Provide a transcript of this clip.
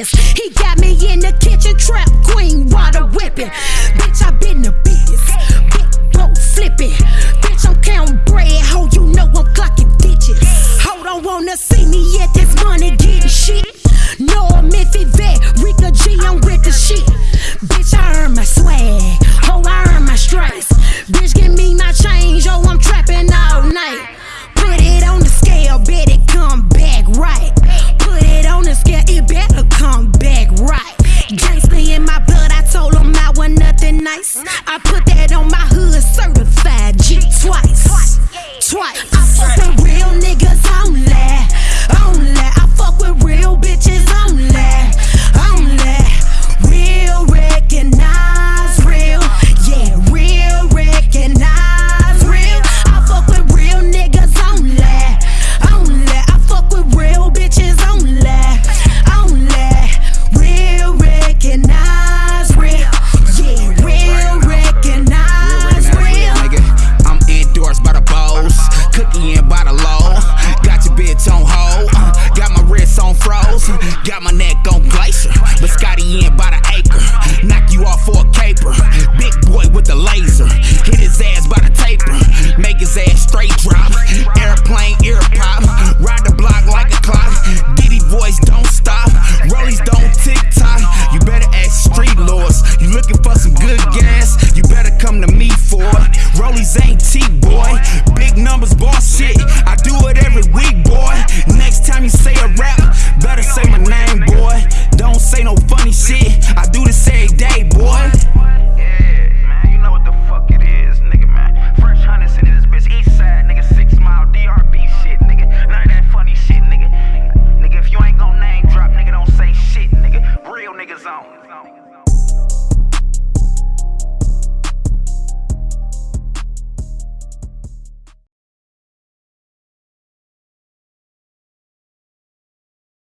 is. He got me in the kitchen, trap queen, water whipping. Bitch, I been the biggest. Big boat flipping. Bitch, I'm counting bread. Ho, you know I'm clocking digits. Ho, don't wanna see me yet. This money getting shit. No, I'm Miffy Vet. Rika G, I'm with the shit. I put that on my hood, certified G twice. Twice. I fuck froze, got my neck on glacier. But Scotty in by the acre, knock you off for a caper. Big boy with the laser, hit his ass by the taper, make his ass straight drop. Airplane ear pop, ride the block like a clock. Diddy voice don't stop, rollies don't tick tock. You better ask street lords, you looking for some good gas, you better come to me for it. Rollies ain't T boy, big numbers boss shit. I do